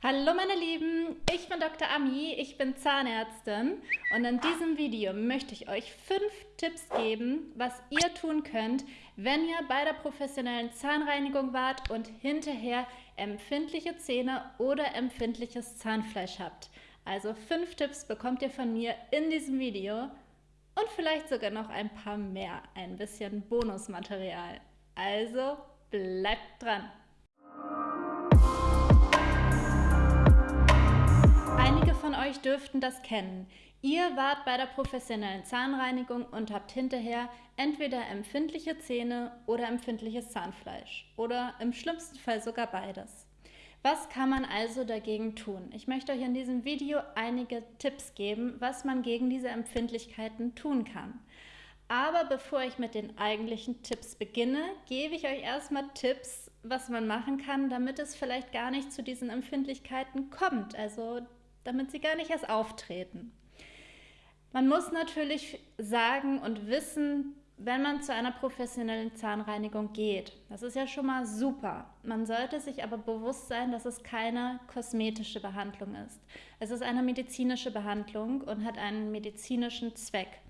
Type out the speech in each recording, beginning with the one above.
Hallo meine Lieben, ich bin Dr. Ami, ich bin Zahnärztin und in diesem Video möchte ich euch fünf Tipps geben, was ihr tun könnt, wenn ihr bei der professionellen Zahnreinigung wart und hinterher empfindliche Zähne oder empfindliches Zahnfleisch habt. Also fünf Tipps bekommt ihr von mir in diesem Video und vielleicht sogar noch ein paar mehr, ein bisschen Bonusmaterial. Also bleibt dran! Euch dürften das kennen. Ihr wart bei der professionellen Zahnreinigung und habt hinterher entweder empfindliche Zähne oder empfindliches Zahnfleisch oder im schlimmsten Fall sogar beides. Was kann man also dagegen tun? Ich möchte euch in diesem Video einige Tipps geben, was man gegen diese Empfindlichkeiten tun kann. Aber bevor ich mit den eigentlichen Tipps beginne, gebe ich euch erstmal Tipps, was man machen kann, damit es vielleicht gar nicht zu diesen Empfindlichkeiten kommt. Also damit sie gar nicht erst auftreten. Man muss natürlich sagen und wissen, wenn man zu einer professionellen Zahnreinigung geht. Das ist ja schon mal super. Man sollte sich aber bewusst sein, dass es keine kosmetische Behandlung ist. Es ist eine medizinische Behandlung und hat einen medizinischen Zweck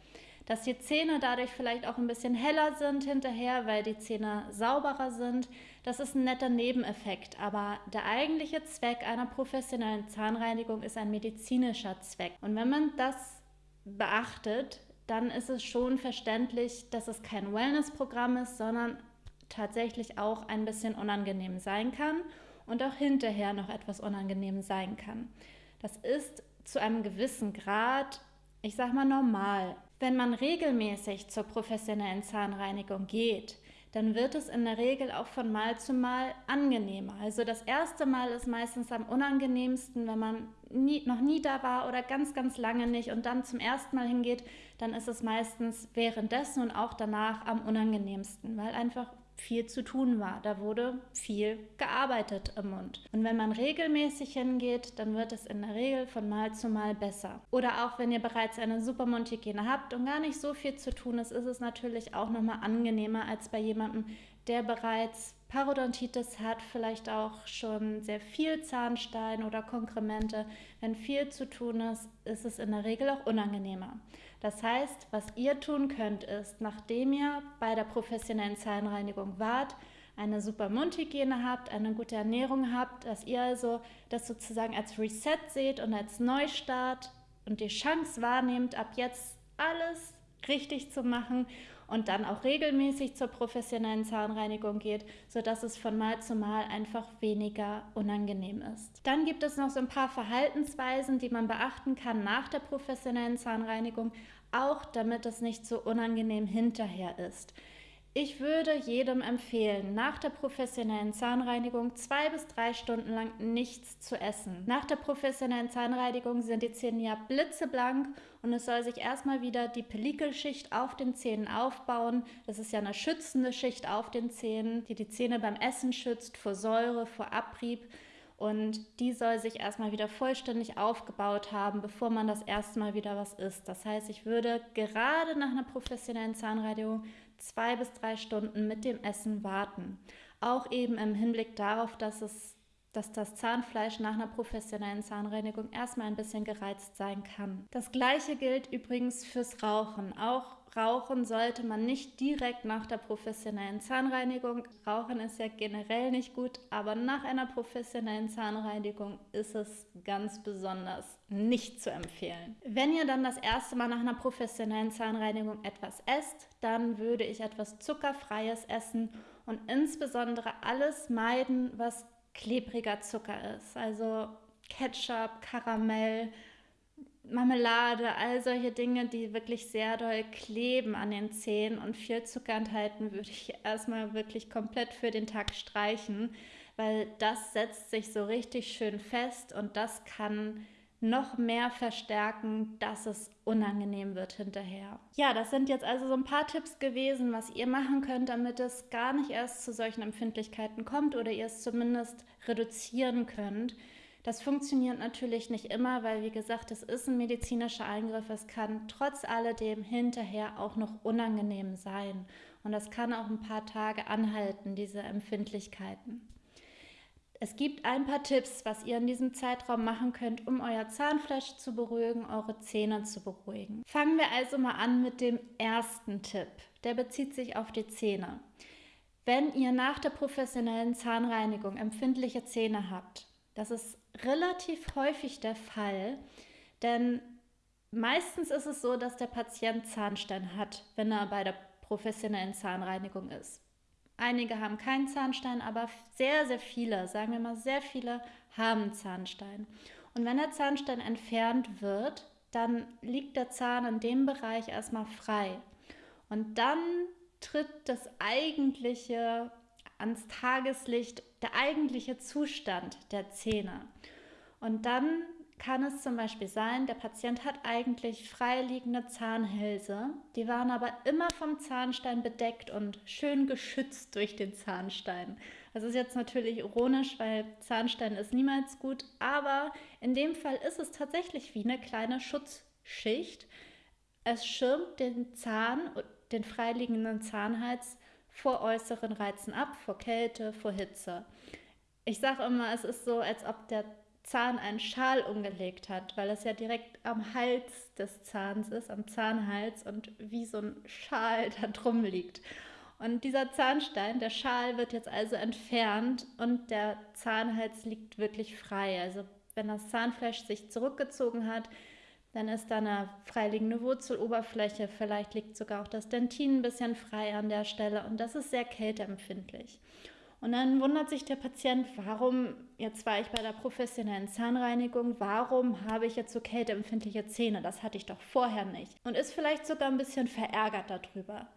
dass die Zähne dadurch vielleicht auch ein bisschen heller sind hinterher, weil die Zähne sauberer sind. Das ist ein netter Nebeneffekt, aber der eigentliche Zweck einer professionellen Zahnreinigung ist ein medizinischer Zweck. Und wenn man das beachtet, dann ist es schon verständlich, dass es kein Wellness-Programm ist, sondern tatsächlich auch ein bisschen unangenehm sein kann und auch hinterher noch etwas unangenehm sein kann. Das ist zu einem gewissen Grad, ich sag mal, normal. Wenn man regelmäßig zur professionellen Zahnreinigung geht, dann wird es in der Regel auch von Mal zu Mal angenehmer. Also das erste Mal ist meistens am unangenehmsten, wenn man nie, noch nie da war oder ganz, ganz lange nicht und dann zum ersten Mal hingeht, dann ist es meistens währenddessen und auch danach am unangenehmsten, weil einfach viel zu tun war. Da wurde viel gearbeitet im Mund. Und wenn man regelmäßig hingeht, dann wird es in der Regel von Mal zu Mal besser. Oder auch wenn ihr bereits eine super Mundhygiene habt und gar nicht so viel zu tun ist, ist es natürlich auch nochmal angenehmer als bei jemandem, der bereits Parodontitis hat, vielleicht auch schon sehr viel Zahnstein oder Konkremente. Wenn viel zu tun ist, ist es in der Regel auch unangenehmer. Das heißt, was ihr tun könnt, ist, nachdem ihr bei der professionellen Zahnreinigung wart, eine super Mundhygiene habt, eine gute Ernährung habt, dass ihr also das sozusagen als Reset seht und als Neustart und die Chance wahrnehmt, ab jetzt alles richtig zu machen und dann auch regelmäßig zur professionellen Zahnreinigung geht, sodass es von Mal zu Mal einfach weniger unangenehm ist. Dann gibt es noch so ein paar Verhaltensweisen, die man beachten kann nach der professionellen Zahnreinigung, auch damit es nicht so unangenehm hinterher ist. Ich würde jedem empfehlen, nach der professionellen Zahnreinigung zwei bis drei Stunden lang nichts zu essen. Nach der professionellen Zahnreinigung sind die Zähne ja blitzeblank und es soll sich erstmal wieder die Pellikelschicht auf den Zähnen aufbauen. Das ist ja eine schützende Schicht auf den Zähnen, die die Zähne beim Essen schützt vor Säure, vor Abrieb. Und die soll sich erstmal wieder vollständig aufgebaut haben, bevor man das erste Mal wieder was isst. Das heißt, ich würde gerade nach einer professionellen Zahnreinigung zwei bis drei Stunden mit dem Essen warten. Auch eben im Hinblick darauf, dass es dass das Zahnfleisch nach einer professionellen Zahnreinigung erstmal ein bisschen gereizt sein kann. Das gleiche gilt übrigens fürs Rauchen. Auch Rauchen sollte man nicht direkt nach der professionellen Zahnreinigung. Rauchen ist ja generell nicht gut, aber nach einer professionellen Zahnreinigung ist es ganz besonders nicht zu empfehlen. Wenn ihr dann das erste Mal nach einer professionellen Zahnreinigung etwas esst, dann würde ich etwas zuckerfreies essen und insbesondere alles meiden, was klebriger Zucker ist. Also Ketchup, Karamell, Marmelade, all solche Dinge, die wirklich sehr doll kleben an den Zähnen und viel Zucker enthalten, würde ich erstmal wirklich komplett für den Tag streichen, weil das setzt sich so richtig schön fest und das kann noch mehr verstärken, dass es unangenehm wird hinterher. Ja, das sind jetzt also so ein paar Tipps gewesen, was ihr machen könnt, damit es gar nicht erst zu solchen Empfindlichkeiten kommt oder ihr es zumindest reduzieren könnt. Das funktioniert natürlich nicht immer, weil wie gesagt, es ist ein medizinischer Eingriff. Es kann trotz alledem hinterher auch noch unangenehm sein. Und das kann auch ein paar Tage anhalten, diese Empfindlichkeiten. Es gibt ein paar Tipps, was ihr in diesem Zeitraum machen könnt, um euer Zahnfleisch zu beruhigen, eure Zähne zu beruhigen. Fangen wir also mal an mit dem ersten Tipp. Der bezieht sich auf die Zähne. Wenn ihr nach der professionellen Zahnreinigung empfindliche Zähne habt, das ist relativ häufig der Fall, denn meistens ist es so, dass der Patient Zahnstein hat, wenn er bei der professionellen Zahnreinigung ist. Einige haben keinen Zahnstein, aber sehr, sehr viele, sagen wir mal sehr viele, haben Zahnstein. Und wenn der Zahnstein entfernt wird, dann liegt der Zahn in dem Bereich erstmal frei. Und dann tritt das eigentliche ans Tageslicht, der eigentliche Zustand der Zähne. Und dann kann es zum Beispiel sein, der Patient hat eigentlich freiliegende Zahnhälse, die waren aber immer vom Zahnstein bedeckt und schön geschützt durch den Zahnstein. Das ist jetzt natürlich ironisch, weil Zahnstein ist niemals gut, aber in dem Fall ist es tatsächlich wie eine kleine Schutzschicht. Es schirmt den Zahn, den freiliegenden Zahnhals vor äußeren Reizen ab, vor Kälte, vor Hitze. Ich sage immer, es ist so, als ob der Zahn einen Schal umgelegt hat, weil es ja direkt am Hals des Zahns ist, am Zahnhals und wie so ein Schal da drum liegt. Und dieser Zahnstein, der Schal wird jetzt also entfernt und der Zahnhals liegt wirklich frei. Also wenn das Zahnfleisch sich zurückgezogen hat, dann ist da eine freiliegende Wurzeloberfläche, vielleicht liegt sogar auch das Dentin ein bisschen frei an der Stelle und das ist sehr kälteempfindlich. Und dann wundert sich der Patient, warum, jetzt war ich bei der professionellen Zahnreinigung, warum habe ich jetzt so kälteempfindliche Zähne? Das hatte ich doch vorher nicht. Und ist vielleicht sogar ein bisschen verärgert darüber.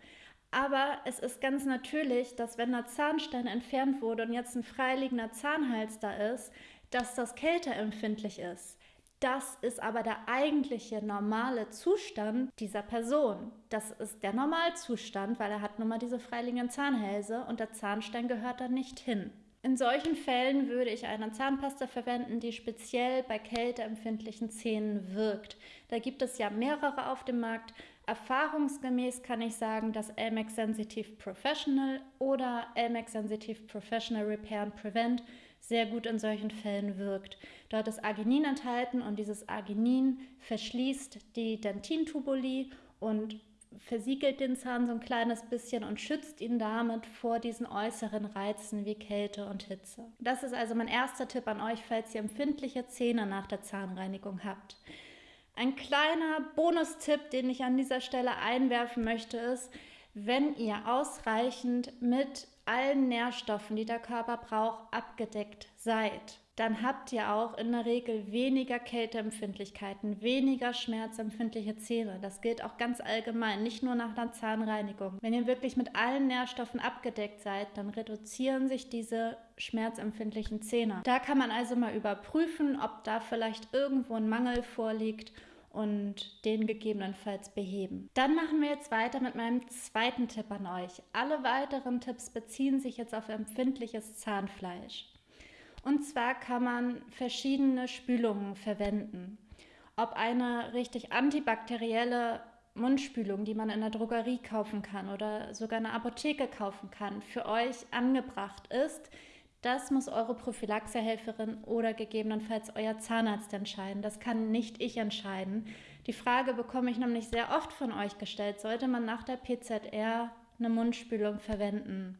Aber es ist ganz natürlich, dass wenn der Zahnstein entfernt wurde und jetzt ein freiliegender Zahnhals da ist, dass das kälteempfindlich ist. Das ist aber der eigentliche normale Zustand dieser Person. Das ist der Normalzustand, weil er hat nun mal diese freiliegenden Zahnhälse und der Zahnstein gehört da nicht hin. In solchen Fällen würde ich eine Zahnpasta verwenden, die speziell bei kälteempfindlichen Zähnen wirkt. Da gibt es ja mehrere auf dem Markt. Erfahrungsgemäß kann ich sagen, dass Elmex Sensitive Professional oder Elmex Sensitive Professional Repair and Prevent sehr gut in solchen Fällen wirkt. Dort ist Arginin enthalten und dieses Arginin verschließt die Dentintubuli und versiegelt den Zahn so ein kleines bisschen und schützt ihn damit vor diesen äußeren Reizen wie Kälte und Hitze. Das ist also mein erster Tipp an euch, falls ihr empfindliche Zähne nach der Zahnreinigung habt. Ein kleiner Bonustipp, den ich an dieser Stelle einwerfen möchte, ist, wenn ihr ausreichend mit allen Nährstoffen, die der Körper braucht, abgedeckt seid, dann habt ihr auch in der Regel weniger Kälteempfindlichkeiten, weniger schmerzempfindliche Zähne. Das gilt auch ganz allgemein, nicht nur nach der Zahnreinigung. Wenn ihr wirklich mit allen Nährstoffen abgedeckt seid, dann reduzieren sich diese schmerzempfindlichen Zähne. Da kann man also mal überprüfen, ob da vielleicht irgendwo ein Mangel vorliegt und den gegebenenfalls beheben. Dann machen wir jetzt weiter mit meinem zweiten Tipp an euch. Alle weiteren Tipps beziehen sich jetzt auf empfindliches Zahnfleisch. Und zwar kann man verschiedene Spülungen verwenden. Ob eine richtig antibakterielle Mundspülung, die man in der Drogerie kaufen kann oder sogar in der Apotheke kaufen kann, für euch angebracht ist, das muss eure Prophylaxehelferin oder gegebenenfalls euer Zahnarzt entscheiden. Das kann nicht ich entscheiden. Die Frage bekomme ich nämlich sehr oft von euch gestellt. Sollte man nach der PZR eine Mundspülung verwenden?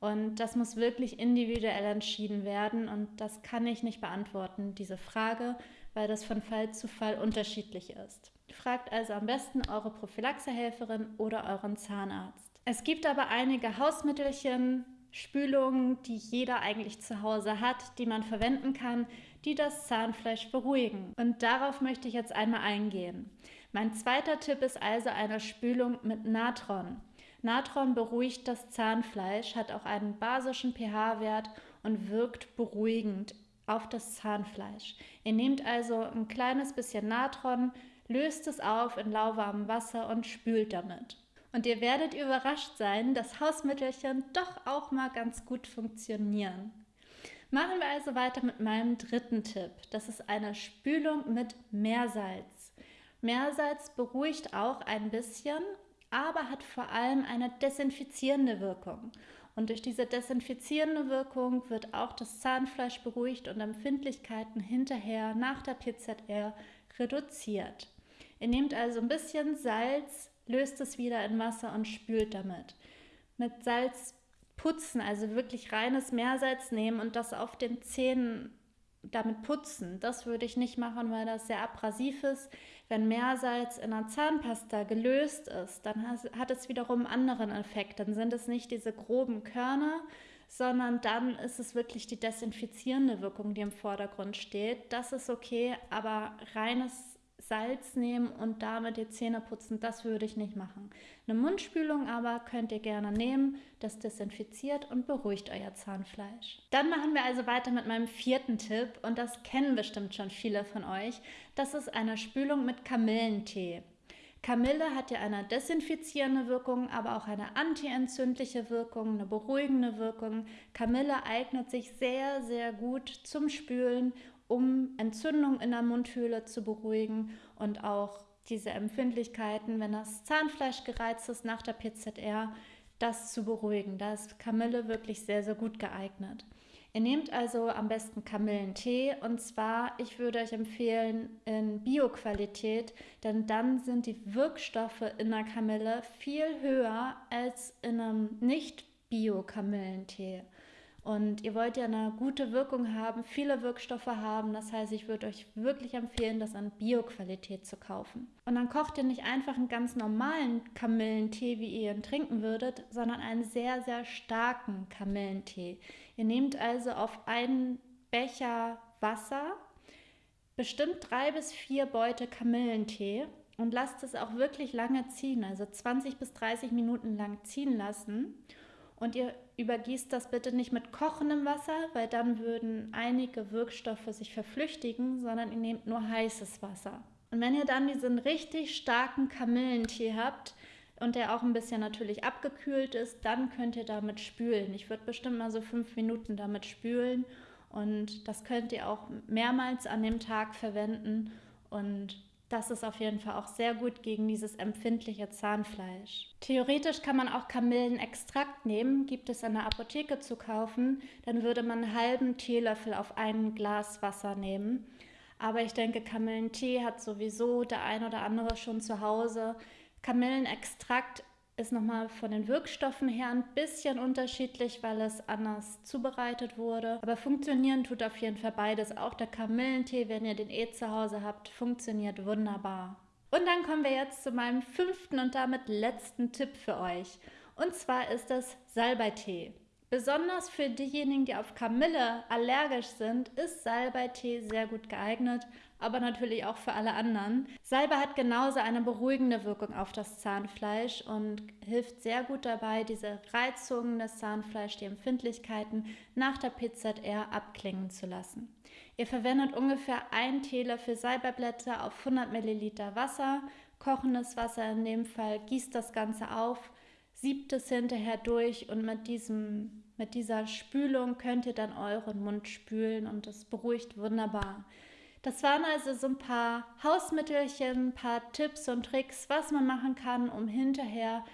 Und das muss wirklich individuell entschieden werden und das kann ich nicht beantworten, diese Frage, weil das von Fall zu Fall unterschiedlich ist. Fragt also am besten eure Prophylaxehelferin oder euren Zahnarzt. Es gibt aber einige Hausmittelchen, Spülungen, die jeder eigentlich zu Hause hat, die man verwenden kann, die das Zahnfleisch beruhigen. Und darauf möchte ich jetzt einmal eingehen. Mein zweiter Tipp ist also eine Spülung mit Natron. Natron beruhigt das Zahnfleisch, hat auch einen basischen pH-Wert und wirkt beruhigend auf das Zahnfleisch. Ihr nehmt also ein kleines bisschen Natron, löst es auf in lauwarmem Wasser und spült damit. Und ihr werdet überrascht sein, dass Hausmittelchen doch auch mal ganz gut funktionieren. Machen wir also weiter mit meinem dritten Tipp. Das ist eine Spülung mit Meersalz. Meersalz beruhigt auch ein bisschen, aber hat vor allem eine desinfizierende Wirkung. Und durch diese desinfizierende Wirkung wird auch das Zahnfleisch beruhigt und Empfindlichkeiten hinterher nach der PZR reduziert. Ihr nehmt also ein bisschen Salz, löst es wieder in Wasser und spült damit. Mit Salz putzen, also wirklich reines Meersalz nehmen und das auf den Zähnen damit putzen. Das würde ich nicht machen, weil das sehr abrasiv ist. Wenn Meersalz in der Zahnpasta gelöst ist, dann hat es wiederum einen anderen Effekt. Dann sind es nicht diese groben Körner, sondern dann ist es wirklich die desinfizierende Wirkung, die im Vordergrund steht. Das ist okay, aber reines Salz nehmen und damit die Zähne putzen, das würde ich nicht machen. Eine Mundspülung aber könnt ihr gerne nehmen, das desinfiziert und beruhigt euer Zahnfleisch. Dann machen wir also weiter mit meinem vierten Tipp und das kennen bestimmt schon viele von euch. Das ist eine Spülung mit Kamillentee. Kamille hat ja eine desinfizierende Wirkung, aber auch eine antientzündliche Wirkung, eine beruhigende Wirkung. Kamille eignet sich sehr, sehr gut zum Spülen um Entzündungen in der Mundhöhle zu beruhigen und auch diese Empfindlichkeiten, wenn das Zahnfleisch gereizt ist nach der PZR, das zu beruhigen. Da ist Kamille wirklich sehr, sehr gut geeignet. Ihr nehmt also am besten Kamillentee und zwar, ich würde euch empfehlen, in Bioqualität, denn dann sind die Wirkstoffe in der Kamille viel höher als in einem Nicht-Bio-Kamillentee. Und ihr wollt ja eine gute Wirkung haben, viele Wirkstoffe haben. Das heißt, ich würde euch wirklich empfehlen, das an Bioqualität zu kaufen. Und dann kocht ihr nicht einfach einen ganz normalen Kamillentee, wie ihr ihn trinken würdet, sondern einen sehr, sehr starken Kamillentee. Ihr nehmt also auf einen Becher Wasser bestimmt drei bis vier Beute Kamillentee und lasst es auch wirklich lange ziehen, also 20 bis 30 Minuten lang ziehen lassen. Und ihr übergießt das bitte nicht mit kochendem Wasser, weil dann würden einige Wirkstoffe sich verflüchtigen, sondern ihr nehmt nur heißes Wasser. Und wenn ihr dann diesen richtig starken Kamillentee habt und der auch ein bisschen natürlich abgekühlt ist, dann könnt ihr damit spülen. Ich würde bestimmt mal so fünf Minuten damit spülen und das könnt ihr auch mehrmals an dem Tag verwenden und das ist auf jeden Fall auch sehr gut gegen dieses empfindliche Zahnfleisch. Theoretisch kann man auch Kamillenextrakt nehmen, gibt es in der Apotheke zu kaufen. Dann würde man einen halben Teelöffel auf ein Glas Wasser nehmen. Aber ich denke, Kamillentee hat sowieso der ein oder andere schon zu Hause. Kamillenextrakt ist nochmal von den Wirkstoffen her ein bisschen unterschiedlich, weil es anders zubereitet wurde. Aber funktionieren tut auf jeden Fall beides. Auch der Kamillentee, wenn ihr den eh zu Hause habt, funktioniert wunderbar. Und dann kommen wir jetzt zu meinem fünften und damit letzten Tipp für euch. Und zwar ist das Salbeitee. Besonders für diejenigen, die auf Kamille allergisch sind, ist Salbeitee sehr gut geeignet, aber natürlich auch für alle anderen. Salbei hat genauso eine beruhigende Wirkung auf das Zahnfleisch und hilft sehr gut dabei, diese Reizungen des Zahnfleisch, die Empfindlichkeiten nach der PZR abklingen zu lassen. Ihr verwendet ungefähr ein Teelöffel Salbeiblätter auf 100 Milliliter Wasser, kochendes Wasser in dem Fall, gießt das Ganze auf, siebt es hinterher durch und mit, diesem, mit dieser Spülung könnt ihr dann euren Mund spülen und das beruhigt wunderbar. Das waren also so ein paar Hausmittelchen, ein paar Tipps und Tricks, was man machen kann, um hinterher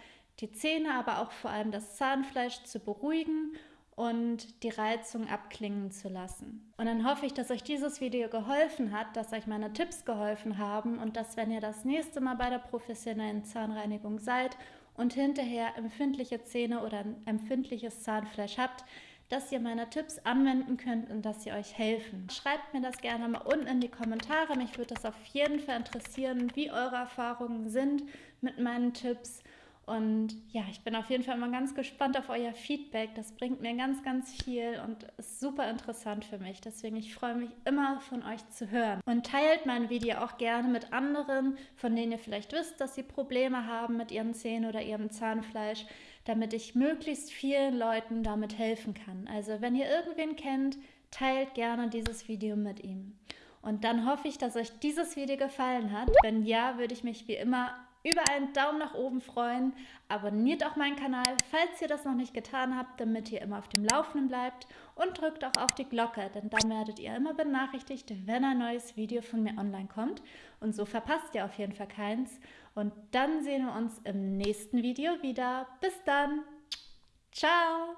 die Zähne, aber auch vor allem das Zahnfleisch zu beruhigen und die Reizung abklingen zu lassen. Und dann hoffe ich, dass euch dieses Video geholfen hat, dass euch meine Tipps geholfen haben und dass, wenn ihr das nächste Mal bei der professionellen Zahnreinigung seid und hinterher empfindliche Zähne oder ein empfindliches Zahnfleisch habt, dass ihr meine Tipps anwenden könnt und dass sie euch helfen. Schreibt mir das gerne mal unten in die Kommentare. Mich würde das auf jeden Fall interessieren, wie eure Erfahrungen sind mit meinen Tipps. Und ja, ich bin auf jeden Fall mal ganz gespannt auf euer Feedback. Das bringt mir ganz, ganz viel und ist super interessant für mich. Deswegen, ich freue mich immer von euch zu hören. Und teilt mein Video auch gerne mit anderen, von denen ihr vielleicht wisst, dass sie Probleme haben mit ihren Zähnen oder ihrem Zahnfleisch, damit ich möglichst vielen Leuten damit helfen kann. Also, wenn ihr irgendwen kennt, teilt gerne dieses Video mit ihm. Und dann hoffe ich, dass euch dieses Video gefallen hat. Wenn ja, würde ich mich wie immer über einen Daumen nach oben freuen. Abonniert auch meinen Kanal, falls ihr das noch nicht getan habt, damit ihr immer auf dem Laufenden bleibt. Und drückt auch auf die Glocke, denn dann werdet ihr immer benachrichtigt, wenn ein neues Video von mir online kommt. Und so verpasst ihr auf jeden Fall keins. Und dann sehen wir uns im nächsten Video wieder. Bis dann. Ciao.